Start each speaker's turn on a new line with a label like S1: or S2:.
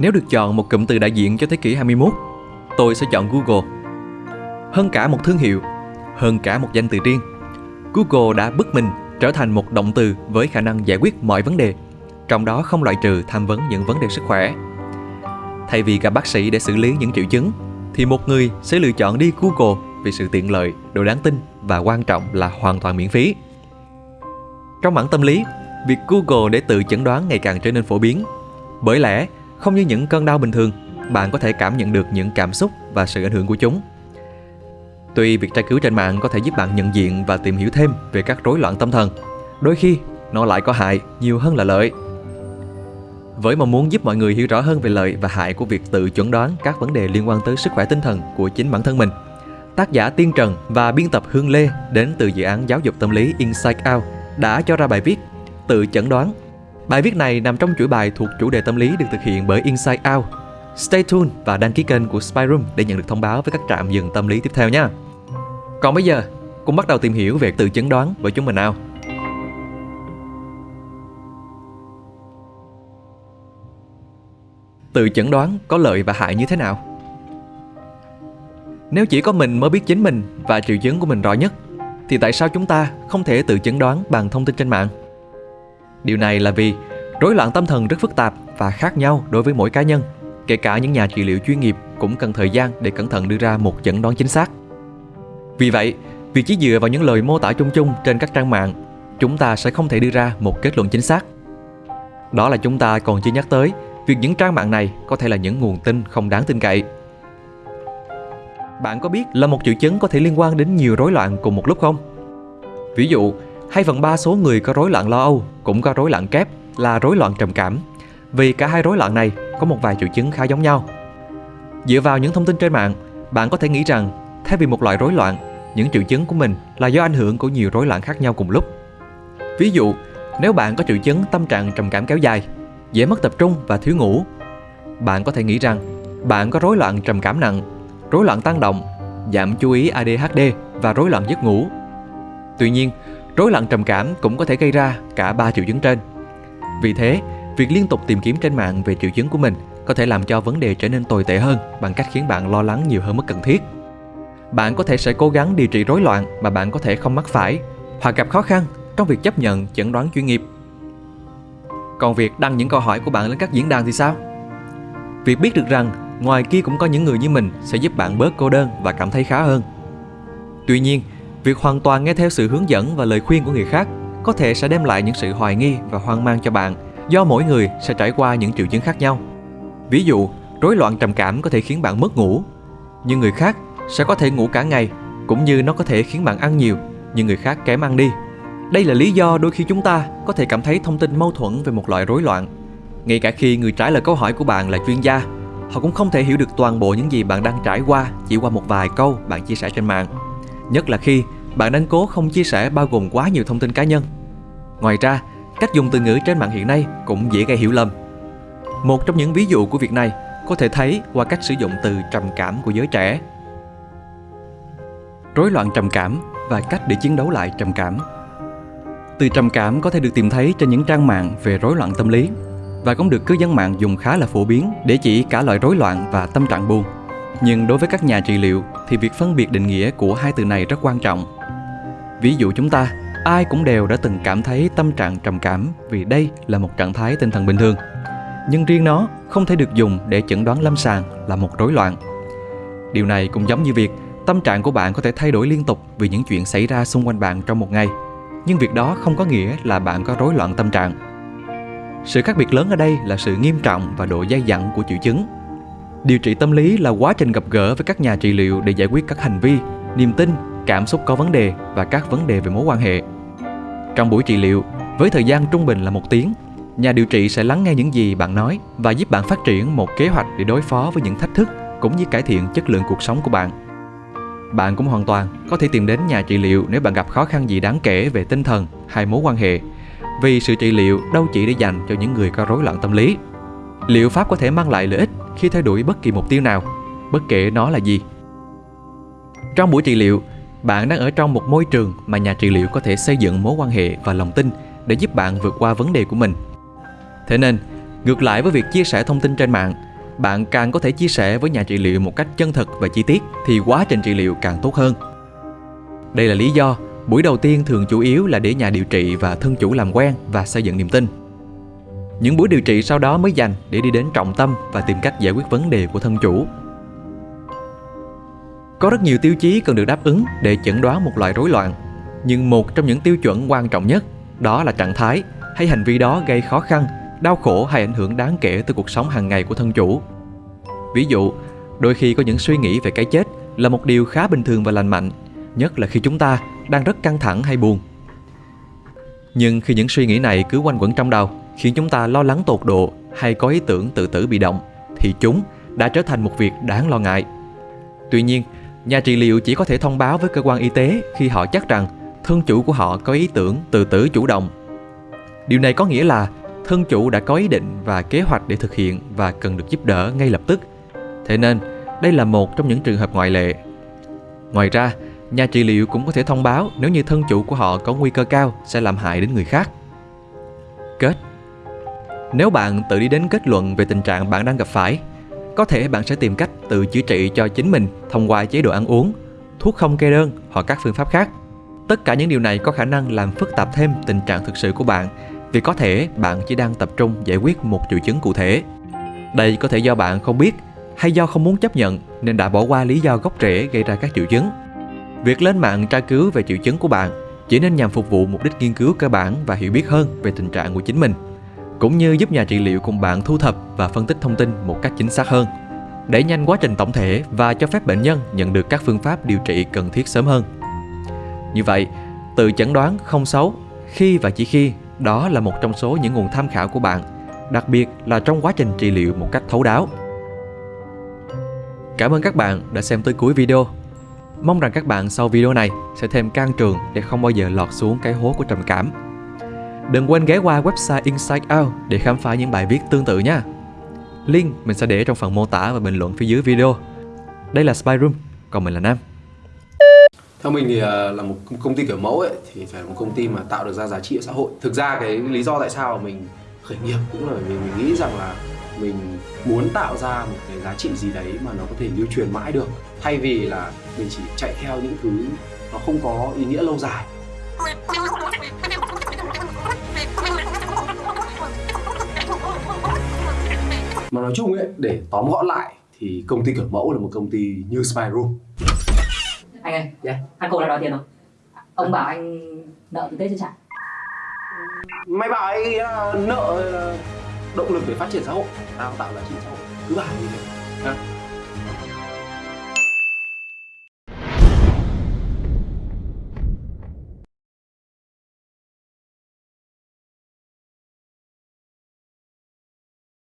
S1: Nếu được chọn một cụm từ đại diện cho thế kỷ 21, tôi sẽ chọn Google. Hơn cả một thương hiệu, hơn cả một danh từ riêng, Google đã bứt mình trở thành một động từ với khả năng giải quyết mọi vấn đề, trong đó không loại trừ tham vấn những vấn đề sức khỏe. Thay vì gặp bác sĩ để xử lý những triệu chứng, thì một người sẽ lựa chọn đi Google vì sự tiện lợi, độ đáng tin và quan trọng là hoàn toàn miễn phí. Trong mảng tâm lý, việc Google để tự chẩn đoán ngày càng trở nên phổ biến. Bởi lẽ, không như những cơn đau bình thường, bạn có thể cảm nhận được những cảm xúc và sự ảnh hưởng của chúng. Tuy việc tra cứu trên mạng có thể giúp bạn nhận diện và tìm hiểu thêm về các rối loạn tâm thần, đôi khi nó lại có hại nhiều hơn là lợi. Với mong muốn giúp mọi người hiểu rõ hơn về lợi và hại của việc tự chuẩn đoán các vấn đề liên quan tới sức khỏe tinh thần của chính bản thân mình, tác giả Tiên Trần và biên tập Hương Lê đến từ dự án giáo dục tâm lý Inside Out đã cho ra bài viết Tự chẩn đoán. Bài viết này nằm trong chuỗi bài thuộc chủ đề tâm lý được thực hiện bởi Inside Out. Stay tuned và đăng ký kênh của Spyroom để nhận được thông báo với các trạm dừng tâm lý tiếp theo nha. Còn bây giờ, cùng bắt đầu tìm hiểu về tự chẩn đoán với chúng mình nào. Tự chẩn đoán có lợi và hại như thế nào? Nếu chỉ có mình mới biết chính mình và triệu chứng của mình rõ nhất, thì tại sao chúng ta không thể tự chẩn đoán bằng thông tin trên mạng? Điều này là vì rối loạn tâm thần rất phức tạp và khác nhau đối với mỗi cá nhân. Kể cả những nhà trị liệu chuyên nghiệp cũng cần thời gian để cẩn thận đưa ra một chẩn đoán chính xác. Vì vậy, việc chỉ dựa vào những lời mô tả chung chung trên các trang mạng, chúng ta sẽ không thể đưa ra một kết luận chính xác. Đó là chúng ta còn chưa nhắc tới việc những trang mạng này có thể là những nguồn tin không đáng tin cậy. Bạn có biết là một triệu chứng có thể liên quan đến nhiều rối loạn cùng một lúc không? Ví dụ, 2 phần 3 số người có rối loạn lo âu cũng có rối loạn kép là rối loạn trầm cảm. Vì cả hai rối loạn này có một vài triệu chứng khá giống nhau. Dựa vào những thông tin trên mạng, bạn có thể nghĩ rằng thay vì một loại rối loạn, những triệu chứng của mình là do ảnh hưởng của nhiều rối loạn khác nhau cùng lúc. Ví dụ, nếu bạn có triệu chứng tâm trạng trầm cảm kéo dài, dễ mất tập trung và thiếu ngủ, bạn có thể nghĩ rằng bạn có rối loạn trầm cảm nặng, rối loạn tăng động, giảm chú ý ADHD và rối loạn giấc ngủ. Tuy nhiên, rối loạn trầm cảm cũng có thể gây ra cả ba triệu chứng trên. Vì thế, việc liên tục tìm kiếm trên mạng về triệu chứng của mình có thể làm cho vấn đề trở nên tồi tệ hơn bằng cách khiến bạn lo lắng nhiều hơn mức cần thiết. Bạn có thể sẽ cố gắng điều trị rối loạn mà bạn có thể không mắc phải hoặc gặp khó khăn trong việc chấp nhận chẩn đoán chuyên nghiệp. Còn việc đăng những câu hỏi của bạn lên các diễn đàn thì sao? Việc biết được rằng ngoài kia cũng có những người như mình sẽ giúp bạn bớt cô đơn và cảm thấy khá hơn. Tuy nhiên, việc hoàn toàn nghe theo sự hướng dẫn và lời khuyên của người khác có thể sẽ đem lại những sự hoài nghi và hoang mang cho bạn do mỗi người sẽ trải qua những triệu chứng khác nhau. Ví dụ, rối loạn trầm cảm có thể khiến bạn mất ngủ, nhưng người khác sẽ có thể ngủ cả ngày, cũng như nó có thể khiến bạn ăn nhiều, nhưng người khác kém ăn đi. Đây là lý do đôi khi chúng ta có thể cảm thấy thông tin mâu thuẫn về một loại rối loạn. Ngay cả khi người trả lời câu hỏi của bạn là chuyên gia, họ cũng không thể hiểu được toàn bộ những gì bạn đang trải qua chỉ qua một vài câu bạn chia sẻ trên mạng. Nhất là khi bạn nên cố không chia sẻ bao gồm quá nhiều thông tin cá nhân. Ngoài ra, cách dùng từ ngữ trên mạng hiện nay cũng dễ gây hiểu lầm. Một trong những ví dụ của việc này có thể thấy qua cách sử dụng từ trầm cảm của giới trẻ. Rối loạn trầm cảm và cách để chiến đấu lại trầm cảm. Từ trầm cảm có thể được tìm thấy trên những trang mạng về rối loạn tâm lý và cũng được cư dân mạng dùng khá là phổ biến để chỉ cả loại rối loạn và tâm trạng buồn. Nhưng đối với các nhà trị liệu thì việc phân biệt định nghĩa của hai từ này rất quan trọng. Ví dụ chúng ta, ai cũng đều đã từng cảm thấy tâm trạng trầm cảm vì đây là một trạng thái tinh thần bình thường. Nhưng riêng nó không thể được dùng để chẩn đoán lâm sàng là một rối loạn. Điều này cũng giống như việc tâm trạng của bạn có thể thay đổi liên tục vì những chuyện xảy ra xung quanh bạn trong một ngày. Nhưng việc đó không có nghĩa là bạn có rối loạn tâm trạng. Sự khác biệt lớn ở đây là sự nghiêm trọng và độ dai dẳng của triệu chứng. Điều trị tâm lý là quá trình gặp gỡ với các nhà trị liệu để giải quyết các hành vi, niềm tin, cảm xúc có vấn đề và các vấn đề về mối quan hệ. Trong buổi trị liệu, với thời gian trung bình là một tiếng, nhà điều trị sẽ lắng nghe những gì bạn nói và giúp bạn phát triển một kế hoạch để đối phó với những thách thức cũng như cải thiện chất lượng cuộc sống của bạn. Bạn cũng hoàn toàn có thể tìm đến nhà trị liệu nếu bạn gặp khó khăn gì đáng kể về tinh thần hay mối quan hệ vì sự trị liệu đâu chỉ để dành cho những người có rối loạn tâm lý. Liệu pháp có thể mang lại lợi ích khi theo đuổi bất kỳ mục tiêu nào, bất kể nó là gì. Trong buổi trị liệu, bạn đang ở trong một môi trường mà nhà trị liệu có thể xây dựng mối quan hệ và lòng tin để giúp bạn vượt qua vấn đề của mình. Thế nên, ngược lại với việc chia sẻ thông tin trên mạng, bạn càng có thể chia sẻ với nhà trị liệu một cách chân thực và chi tiết thì quá trình trị liệu càng tốt hơn. Đây là lý do buổi đầu tiên thường chủ yếu là để nhà điều trị và thân chủ làm quen và xây dựng niềm tin. Những buổi điều trị sau đó mới dành để đi đến trọng tâm và tìm cách giải quyết vấn đề của thân chủ. Có rất nhiều tiêu chí cần được đáp ứng để chẩn đoán một loại rối loạn, nhưng một trong những tiêu chuẩn quan trọng nhất đó là trạng thái hay hành vi đó gây khó khăn, đau khổ hay ảnh hưởng đáng kể tới cuộc sống hàng ngày của thân chủ. Ví dụ, đôi khi có những suy nghĩ về cái chết là một điều khá bình thường và lành mạnh, nhất là khi chúng ta đang rất căng thẳng hay buồn. Nhưng khi những suy nghĩ này cứ quanh quẩn trong đầu, khiến chúng ta lo lắng tột độ hay có ý tưởng tự tử bị động, thì chúng đã trở thành một việc đáng lo ngại. Tuy nhiên, nhà trị liệu chỉ có thể thông báo với cơ quan y tế khi họ chắc rằng thân chủ của họ có ý tưởng tự tử chủ động. Điều này có nghĩa là thân chủ đã có ý định và kế hoạch để thực hiện và cần được giúp đỡ ngay lập tức. Thế nên, đây là một trong những trường hợp ngoại lệ. Ngoài ra, nhà trị liệu cũng có thể thông báo nếu như thân chủ của họ có nguy cơ cao sẽ làm hại đến người khác. Kết Nếu bạn tự đi đến kết luận về tình trạng bạn đang gặp phải, có thể bạn sẽ tìm cách tự chữa trị cho chính mình thông qua chế độ ăn uống, thuốc không kê đơn hoặc các phương pháp khác. Tất cả những điều này có khả năng làm phức tạp thêm tình trạng thực sự của bạn vì có thể bạn chỉ đang tập trung giải quyết một triệu chứng cụ thể. Đây có thể do bạn không biết hay do không muốn chấp nhận nên đã bỏ qua lý do gốc rễ gây ra các triệu chứng. Việc lên mạng tra cứu về triệu chứng của bạn chỉ nên nhằm phục vụ mục đích nghiên cứu cơ bản và hiểu biết hơn về tình trạng của chính mình, cũng như giúp nhà trị liệu cùng bạn thu thập và phân tích thông tin một cách chính xác hơn, đẩy nhanh quá trình tổng thể và cho phép bệnh nhân nhận được các phương pháp điều trị cần thiết sớm hơn. Như vậy, từ chẩn đoán không xấu khi và chỉ khi đó là một trong số những nguồn tham khảo của bạn, đặc biệt là trong quá trình trị liệu một cách thấu đáo. Cảm ơn các bạn đã xem tới cuối video. Mong rằng các bạn sau video này sẽ thêm can trường để không bao giờ lọt xuống cái hố của trầm cảm. Đừng quên ghé qua website Inside Out để khám phá những bài viết tương tự nha. Link mình sẽ để trong phần mô tả và bình luận phía dưới video. Đây là Spy Room, còn mình là Nam.
S2: Theo mình thì à, là một công ty kiểu mẫu ấy thì phải là một công ty mà tạo được ra giá trị ở xã hội. Thực ra cái lý do tại sao mình khởi nghiệp cũng là vì mình nghĩ rằng là mình muốn tạo ra một cái giá trị gì đấy mà nó có thể lưu truyền mãi được thay vì là mình chỉ chạy theo những thứ nó không có ý nghĩa lâu dài mà nói chung ấy để tóm gọn lại thì công ty kiểu mẫu là một công ty như Spy Room.
S3: Anh ơi
S2: yeah.
S3: thằng cô đã đòi tiền rồi. Ông bảo anh nợ từ tết chưa trả
S2: mày bảo ấy là nợ là động lực để phát triển xã hội. Tao tạo giá trị xã hội. Cứ bảo như thế